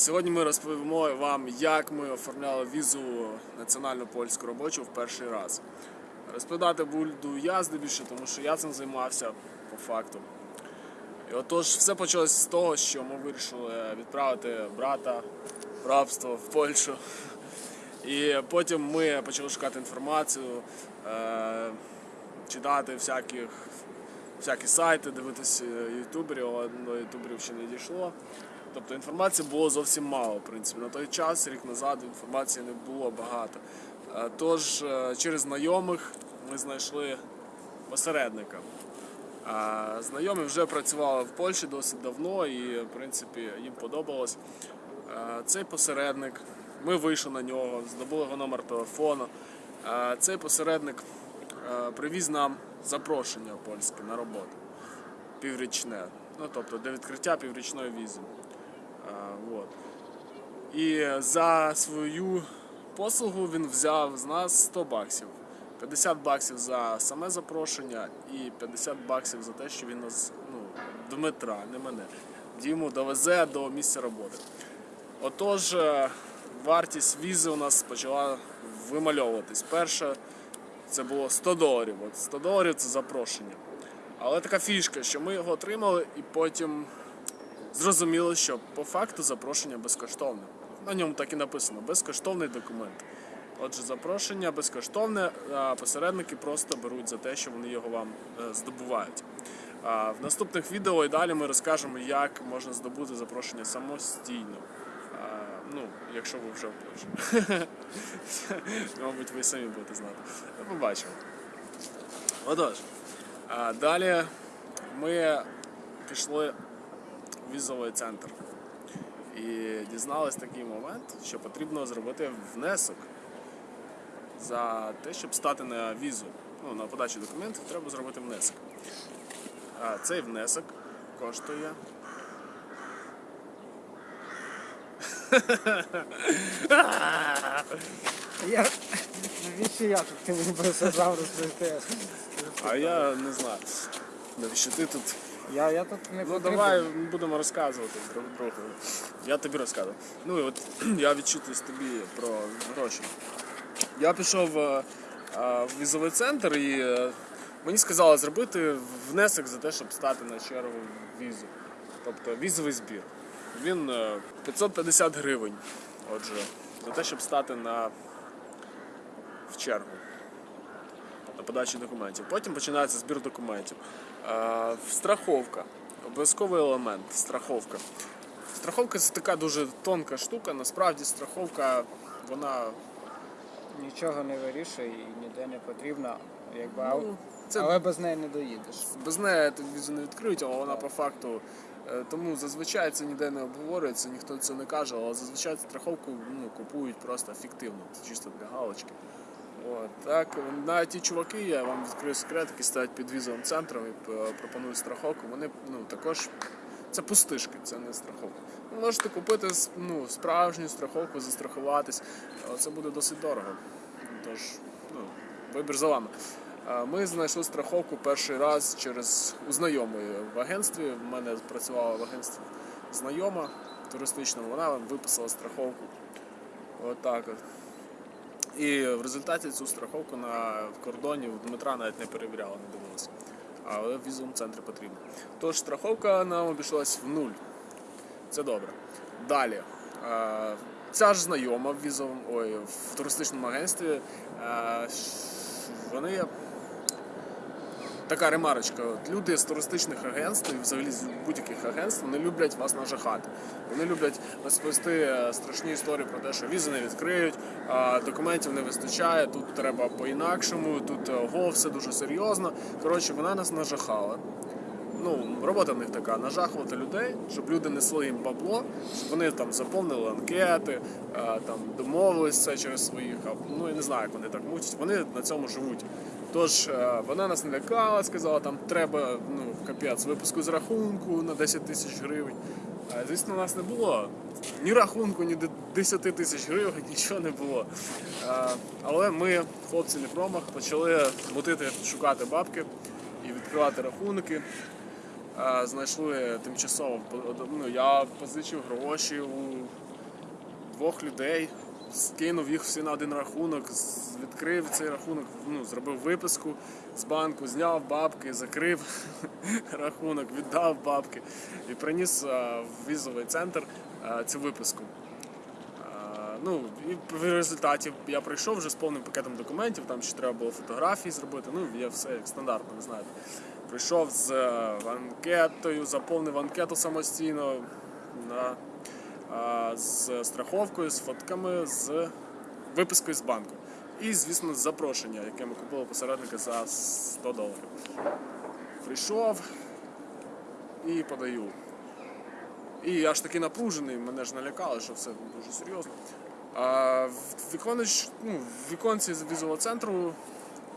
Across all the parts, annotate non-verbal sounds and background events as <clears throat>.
Сьогодні ми розповімо вам, як ми оформляли візу національну польську робочу в перший раз. Розповідати буду я здебільше, тому що я цим займався по факту. І отож, все почалось з того, що ми вирішили відправити брата в рабство в Польщу. І потім ми почали шукати інформацію, е, читати всяких, всякі сайти, дивитися ютуберів, але до ютуберів ще не дійшло. Тобто інформації було зовсім мало, в принципі. На той час, рік назад, інформації не було багато. Е, Тож е, через знайомих ми знайшли посередника. Знайомі вже працювали в Польщі досить давно і, в принципі, їм подобалось. Е, Цей посередник, ми вийшли на нього, здобули його номер телефону. Е, Цей посередник е, привіз нам запрошення польське на роботу піврічне. Ну, тобто для відкриття піврічної візи. Вот. І за свою послугу він взяв з нас 100 баксів. 50 баксів за саме запрошення і 50 баксів за те, що він нас, ну, Дмитра, не мене, Діму довезе до місця роботи. Отож, е, вартість візи у нас почала вимальовуватись. Перше, це було 100 доларів. От 100 доларів це запрошення. Але така фішка, що ми його отримали і потім зрозуміло, що по факту запрошення безкоштовне. На ньому так і написано безкоштовний документ. Отже, запрошення безкоштовне, а посередники просто беруть за те, що вони його вам е, здобувають. В наступних відео і далі ми розкажемо, як можна здобути запрошення самостійно. Ну, якщо ви вже в Польщі. <laughs> Мабуть, ви самі будете знати. Побачимо. Отож, далі ми пішли візовий центр і дізнались такий момент, що потрібно зробити внесок за те, щоб стати на візу. Ну, на подачу документів треба зробити внесок. А цей внесок коштує. <laughs> Я... Навіщо я тут? Ти мені просто сам розповісти. А я не знаю. Навіщо ти тут? Я, я тут не Ну потрібен. давай будемо розказувати друг другу. Я тобі розказую. Ну і от <clears throat> я відчитуюсь тобі про гроші. Я пішов е, е, в візовий центр і е, мені сказали зробити внесок за те, щоб стати на чергу в візу. Тобто візовий збір. Він е, 550 гривень. Отже, за те, щоб стати на в чергу на подачу документів. Потім починається збір документів. Страховка. Обов'язковий елемент страховка. Страховка це така дуже тонка штука. Насправді страховка, вона Нічого не вирішує і ніде не потрібна. Якби, Ну, це- Але без неї не доїдеш. без неї візу не відкриють, але вона по факту. е, Тому зазвичай це ніде не обговорюється, ніхто це не каже, але зазвичай страховку ну, купують просто фіктивно, чисто для галочки. От, так, навіть ті чуваки, я вам відкрию секрет, які стоять під візовим центром і пропонують страховку, вони ну, також це пустишки, це не страховка. Ви можете купити ну, справжню страховку, застрахуватись, але це буде досить дорого. Тож, ну, вибір за вами. Ми знайшли страховку перший раз через у знайомої в агентстві. В мене працювала в агентстві знайома туристичному, вона виписала страховку. Отак от. І в результаті цю страховку на кордоні у Дмитра навіть не перевіряла, не дивилася. Але в візовому центрі потрібно. Тож страховка нам обійшлась в нуль. Це добре. Далі. Е, Ця ж знайома в візовому, ой, в туристичному агентстві. е, Вони така ремарочка. От люди з туристичних агентств і взагалі з будь-яких агентств вони люблять вас нажахати. Вони люблять розповісти е, страшні історії про те, що візи не відкриють, документів не вистачає, тут треба по-інакшому, тут е, ого, все дуже серйозно. Коротше, вона нас нажахала. Ну, робота в них така нажахувати людей, щоб люди несли їм бабло, щоб вони там заповнили анкети, е, там домовились це через своїх. Ну я не знаю, як вони так мучать. Вони на цьому живуть. Тож е, вона нас не лякала, сказала, там треба ну, капець, випуску з рахунку на 10 тисяч гривень. Звісно, у нас не було ні рахунку, ні 10 тисяч гривень, <laughs> нічого не було. Е, Але ми, хлопці не промах, почали мутити, шукати бабки і відкривати рахунки. Е, Знайшли тимчасово, ну, я позичив гроші у двох людей, скинув їх всі на один рахунок, відкрив цей рахунок, ну, зробив виписку з банку, зняв бабки, закрив <laughs> рахунок, віддав бабки і приніс в візовий центр цю виписку. Ну, і в результаті я прийшов вже з повним пакетом документів, там ще треба було фотографії зробити, ну, є все як стандартно, ви знаєте. Прийшов з е, анкетою, заповнив анкету самостійно на, а, з страховкою, з фотками, з випискою з банку. І, звісно, запрошення, яке ми купили посередника за 100 доларів. Прийшов і подаю. І я ж таки напружений, мене ж налякали, що все дуже серйозно. А в віконеч, ну, віконці з візового центру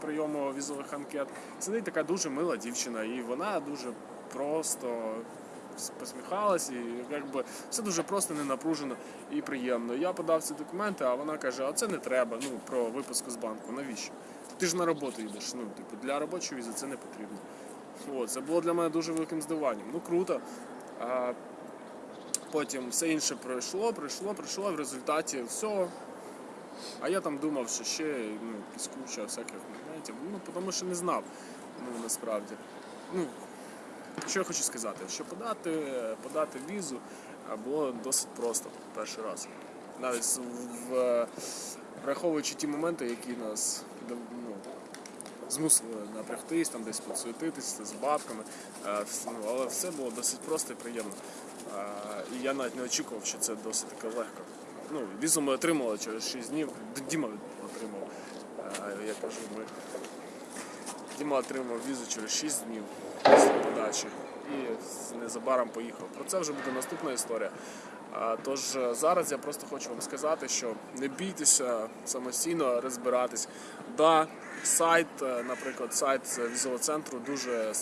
прийому візових анкет сидить така дуже мила дівчина, і вона дуже просто посміхалась, і якби все дуже просто, не напружено і приємно. Я подав ці документи, а вона каже: а це не треба, ну про випуску з банку. Навіщо? Ти ж на роботу йдеш. Ну, типу, для робочої візи це не потрібно. От, це було для мене дуже великим здивуванням. Ну круто. А, потім все інше пройшло, пройшло, пройшло, в результаті все. А я там думав, що ще ну, якісь куча всяких моментів. Ну, тому що не знав. Ну, насправді. Ну, що я хочу сказати, що подати, подати візу було досить просто перший раз. Навіть в, враховуючи ті моменти, які нас ну, змусили напрягтись, там десь підсуетитися з бабками. Е, ну, але все було досить просто і приємно. Е, І я навіть не очікував, що це досить таки легко. Ну, візу ми отримали через 6 днів. Діма отримав. Е, Я кажу, ми. Діма отримав візу через 6 днів подачі і незабаром поїхав. Про це вже буде наступна історія. Тож е, зараз я просто хочу вам сказати, що не бійтеся самостійно розбиратись. Да, сайт, е, наприклад, сайт з центру дуже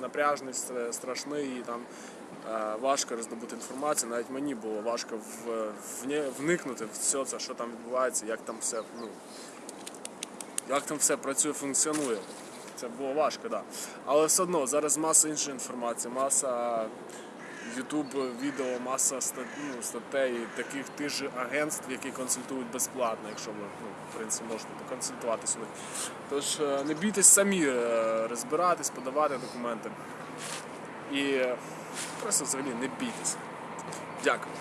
напряжний, страшний і там е, важко роздобути інформацію. Навіть мені було важко вникнути в все це, що там відбувається, як там все, ну, як там все працює, функціонує. Це було важко. Да. Але все одно зараз маса іншої інформації, маса YouTube відео, маса стат, ну, статей таких тих же агентств, які консультують безплатно, якщо ви ну, в принципі можете поконсультуватися у. Тож е, не бійтесь самі е, розбиратись, подавати документи. І просто взагалі не бійтесь. Дякую.